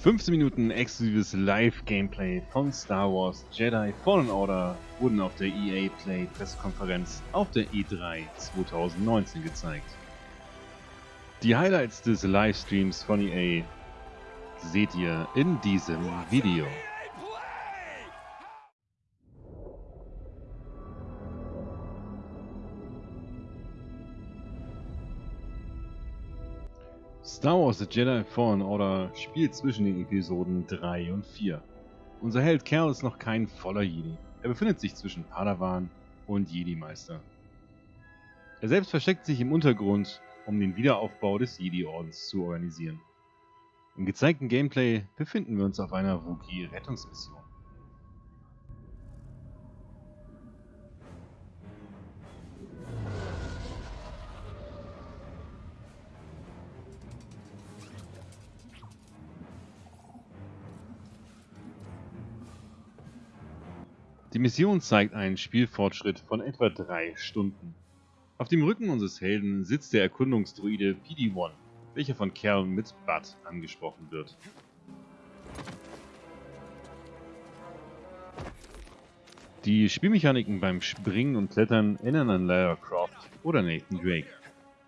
15 Minuten exklusives Live-Gameplay von Star Wars Jedi Fallen Order wurden auf der EA Play Pressekonferenz auf der E3 2019 gezeigt. Die Highlights des Livestreams von EA seht ihr in diesem Video. Star Wars The Jedi Fallen Order spielt zwischen den Episoden 3 und 4. Unser Held Cal ist noch kein voller Jedi. Er befindet sich zwischen Padawan und Jedi-Meister. Er selbst versteckt sich im Untergrund, um den Wiederaufbau des Jedi-Ordens zu organisieren. Im gezeigten Gameplay befinden wir uns auf einer Wookiee-Rettungsmission. Die Mission zeigt einen Spielfortschritt von etwa 3 Stunden. Auf dem Rücken unseres Helden sitzt der Erkundungsdruide PD-1, welcher von Cal mit Bud angesprochen wird. Die Spielmechaniken beim Springen und Klettern erinnern an Lara Croft oder Nathan Drake.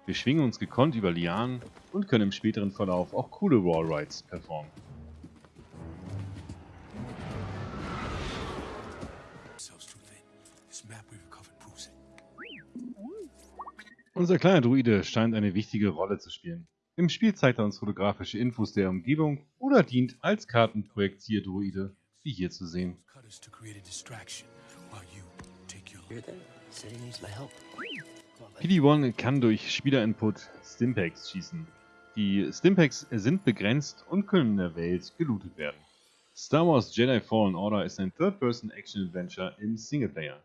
Wir schwingen uns gekonnt über Lianen und können im späteren Verlauf auch coole Wallrides performen. Unser kleiner Druide scheint eine wichtige Rolle zu spielen. Im Spiel zeigt er uns fotografische Infos der Umgebung oder dient als Kartenprojektieldruide, wie hier zu sehen. PD-1 kann durch Spielerinput Stimpaks schießen. Die Stimpaks sind begrenzt und können in der Welt gelootet werden. Star Wars Jedi Fallen Order ist ein Third-Person-Action-Adventure im Singleplayer.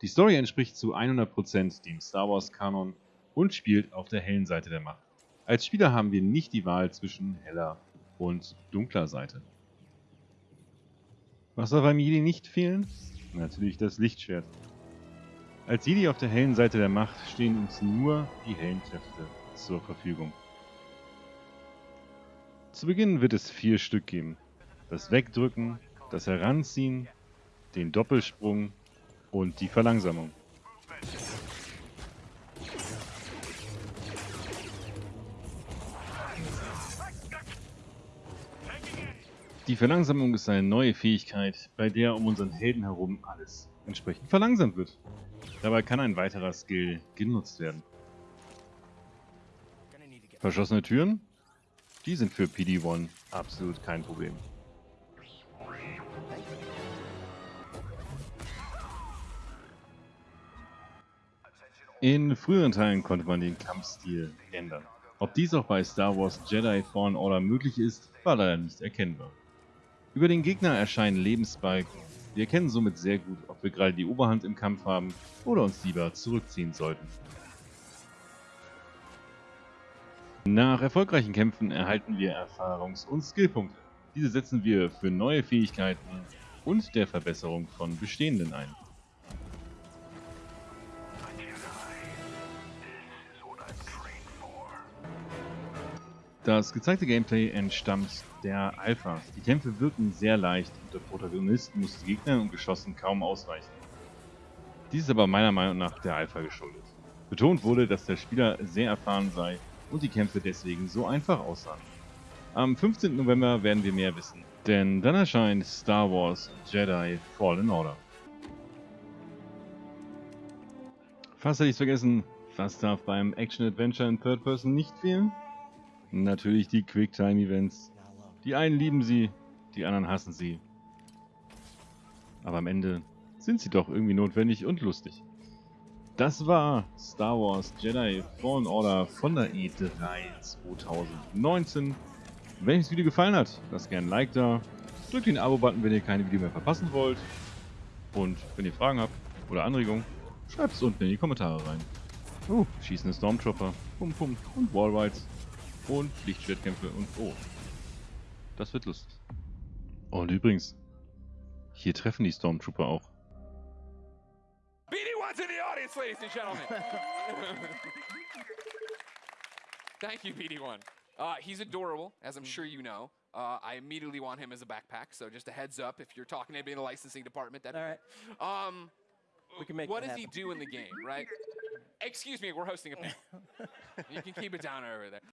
Die Story entspricht zu 100% dem Star Wars-Kanon und spielt auf der hellen Seite der Macht. Als Spieler haben wir nicht die Wahl zwischen heller und dunkler Seite. Was soll beim Jedi nicht fehlen? Natürlich das Lichtschwert. Als Jedi auf der hellen Seite der Macht stehen uns nur die hellen Kräfte zur Verfügung. Zu Beginn wird es vier Stück geben. Das Wegdrücken, das Heranziehen, den Doppelsprung und die Verlangsamung. Die Verlangsamung ist eine neue Fähigkeit, bei der um unseren Helden herum alles entsprechend verlangsamt wird. Dabei kann ein weiterer Skill genutzt werden. Verschlossene Türen? Die sind für PD-1 absolut kein Problem. In früheren Teilen konnte man den Kampfstil ändern. Ob dies auch bei Star Wars Jedi Fallen Order möglich ist, war leider nicht erkennbar. Über den Gegner erscheinen Lebensbalken. Wir erkennen somit sehr gut, ob wir gerade die Oberhand im Kampf haben oder uns lieber zurückziehen sollten. Nach erfolgreichen Kämpfen erhalten wir Erfahrungs- und Skillpunkte. Diese setzen wir für neue Fähigkeiten und der Verbesserung von bestehenden ein. Das gezeigte Gameplay entstammt der Alpha. Die Kämpfe wirken sehr leicht und der Protagonist muss Gegnern und Geschossen kaum ausweichen. Dies ist aber meiner Meinung nach der Alpha geschuldet. Betont wurde, dass der Spieler sehr erfahren sei und die Kämpfe deswegen so einfach aussahen. Am 15. November werden wir mehr wissen, denn dann erscheint Star Wars Jedi Fallen Order. Fast hätte ich vergessen, was darf beim Action-Adventure in Third Person nicht fehlen? Natürlich die Quicktime-Events. Die einen lieben sie, die anderen hassen sie. Aber am Ende sind sie doch irgendwie notwendig und lustig. Das war Star Wars Jedi Fallen Order von der E3 2019. Wenn euch das Video gefallen hat, lasst gerne ein Like da. Drückt den Abo-Button, wenn ihr keine Videos mehr verpassen wollt. Und wenn ihr Fragen habt oder Anregungen, schreibt es unten in die Kommentare rein. Oh, schießende Stormtrooper, Pum Pum und Wallrides und Lichtschwertkämpfe und oh. Das wird lustig. Und übrigens, hier treffen die Stormtrooper auch. BD1's in the audience, ladies and gentlemen. Thank you, BD1. Uh, he's adorable, as I'm sure you know. Uh, I immediately want him as a backpack, so just a heads up if you're talking to anybody in the licensing department. That All right. Um, We can make what that does he do in the game, right? Excuse me, we're hosting a panel. you can keep it down over there.